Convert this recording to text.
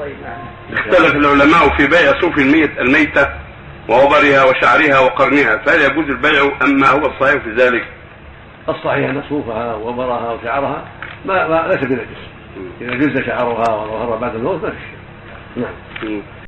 طيب اختلف العلماء في بيع صوف الميت الميتة ووبرها وشعرها وقرنها فهل يجوز البيع أم ما هو الصحيح في ذلك؟ الصحيح أن صوفها وبرها وشعرها ما, ما ليس بنجس. إذا جز شعرها وظهر بعد الموت ما في نعم.